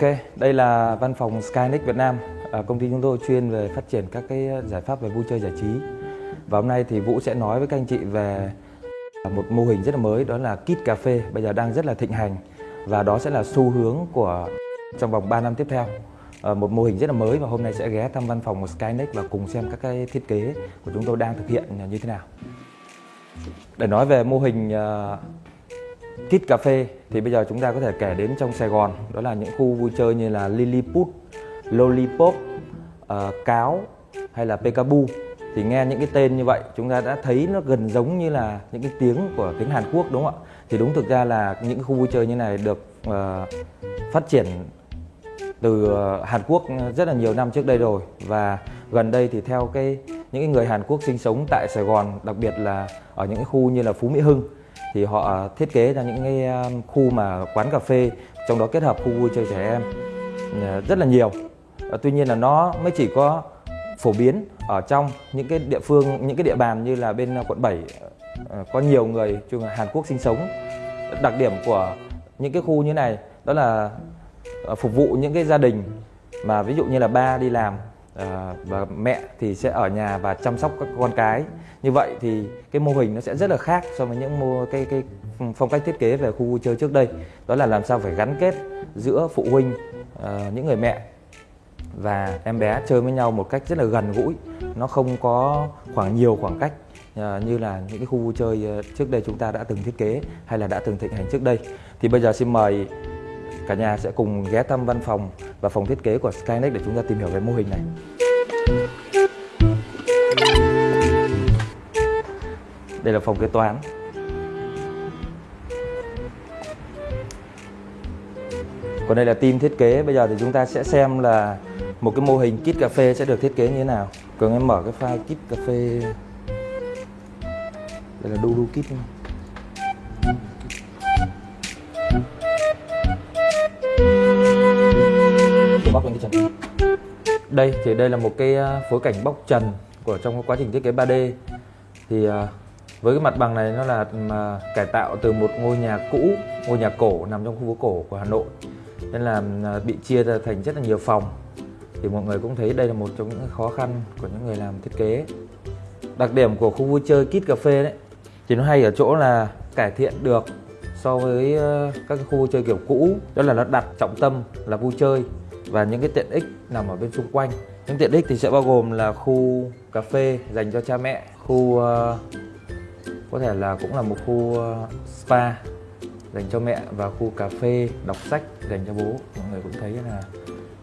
Ok, đây là văn phòng Skynex Việt Nam. À, công ty chúng tôi chuyên về phát triển các cái giải pháp về vui chơi giải trí. Và hôm nay thì Vũ sẽ nói với các anh chị về một mô hình rất là mới đó là Kit Cà phê bây giờ đang rất là thịnh hành và đó sẽ là xu hướng của trong vòng 3 năm tiếp theo. À, một mô hình rất là mới và hôm nay sẽ ghé thăm văn phòng của Skynex và cùng xem các cái thiết kế của chúng tôi đang thực hiện như thế nào. Để nói về mô hình uh, Kit Cà phê. Thì bây giờ chúng ta có thể kể đến trong Sài Gòn. Đó là những khu vui chơi như là Lilliput, Lollipop, uh, Cáo hay là Pekabu thì nghe những cái tên như vậy chúng ta đã thấy nó gần giống như là những cái tiếng của tiếng Hàn Quốc đúng không ạ? Thì đúng thực ra là những khu vui chơi như này được uh, phát triển từ ờ, Hàn Quốc rất là nhiều năm trước đây rồi. Và gần đây thì theo cái những cái người Hàn Quốc sinh sống tại Sài Gòn đặc biệt là ở những cái khu như là Phú Mỹ Hưng thì họ à, thiết kế ra những cái à, khu mà quán cà phê, trong đó kết hợp khu vui chơi trẻ em à, rất là nhiều. Tuy nhiên là nó mới chỉ có phổ biến ở trong những cái địa phương, những cái địa bàn như là bên quận 7 có nhiều người chung Hàn Quốc sinh sống. Đặc điểm của những cái khu như này đó là phục vụ những cái gia đình mà ví dụ như là ba đi làm À, và mẹ thì sẽ ở nhà và chăm sóc các con cái. Như vậy thì cái mô hình nó sẽ rất là khác so với những mô cái cái phong cách thiết kế về khu vui chơi trước đây. Đó là làm sao phải gắn kết giữa phụ huynh à, những người mẹ và em bé chơi với nhau một cách rất là gần gũi. Nó không có khoảng nhiều khoảng cách ờ, như là những cái khu vui chơi trước đây chúng ta đã từng thiết kế hay là đã từng thịnh hành trước đây. Thì bây giờ xin mời cả nhà sẽ cùng ghé thăm văn phòng và phòng thiết kế của Skynex để chúng ta tìm hiểu về mô hình này. Đây là phòng kế toán. Còn đây là team thiết kế. Bây giờ thì chúng ta sẽ xem là một cái mô hình kit cà phê sẽ được thiết kế như thế nào. Cường em mở cái file kit cà phê. Đây là Dudu kit. bóc trần. Đây, thì đây là một cái à, phối cảnh bóc trần của trong quá trình thiết kế 3D thì à, với cái mặt bằng này nó là à, cải tạo từ một ngôi nhà cũ, ngôi nhà cổ nằm trong khu phố cổ của Hà Nội. Nên là bị chia ra thành rất là nhiều phòng. Thì mọi người cũng thấy đây là một trong những khó khăn của những người làm thiết kế. Đặc điểm của khu vui chơi kit cà phê đấy, thì nó hay ở chỗ là cải thiện được so với các khu vui chơi kiểu cũ. Đó là nó đặt trọng tâm là vui chơi và những cái tiện ích nằm ở bên xung quanh. Những tiện ích thì sẽ bao gồm là khu cà phê dành cho cha mẹ khu uh, có thể là cũng là một khu uh, spa dành cho mẹ và khu cà phê đọc sách dành cho bố. Mọi người cũng thấy là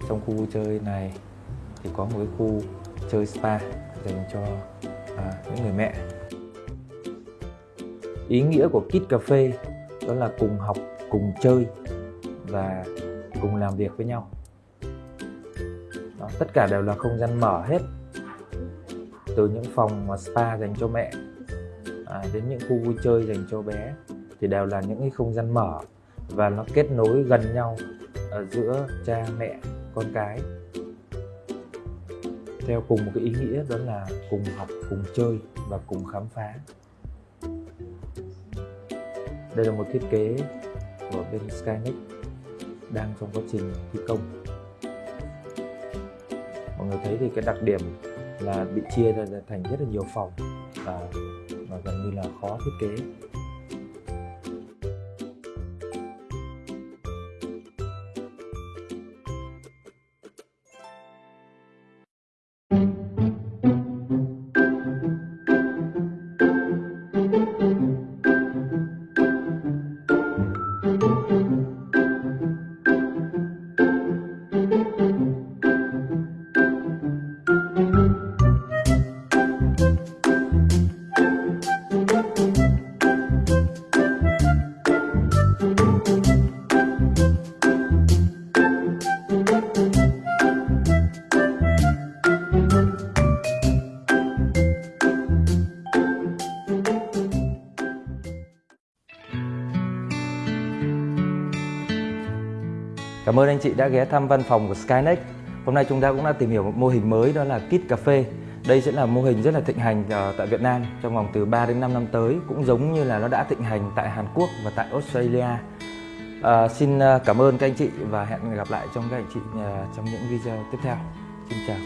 trong khu vui chơi này thì có một cái khu chơi spa dành cho à, những người mẹ. Ý nghĩa của kit cà phê đó là cùng học cùng chơi và cùng làm việc với nhau tất cả đều là không gian mở hết. Từ những phòng mà spa dành cho mẹ à, đến những khu vui chơi dành cho bé thì đều là những cái không gian mở. Và nó kết nối gần nhau ở giữa cha mẹ con cái. Theo cùng một cái ý nghĩa đó là cùng học cùng chơi và cùng khám phá. Đây là một thiết kế của bên Skynet đang trong quá trình thi công người thấy thì cái đặc điểm là bị chia ra thành rất là nhiều phòng và, và gần như là khó thiết kế. Cảm ơn anh chị đã ghé thăm văn phòng của Skynex. Hôm nay chúng ta cũng đã tìm hiểu một mô hình mới đó là Kit Cà phê. Đây sẽ là mô hình rất là thịnh hành ờ, tại Việt Nam trong vòng từ 3 đến 5 năm tới cũng giống như là nó đã thịnh hành tại Hàn Quốc và tại Australia. À, xin ờ, cảm ơn các anh chị và hẹn gặp lại trong các anh chị trong những video tiếp theo. Xin chào.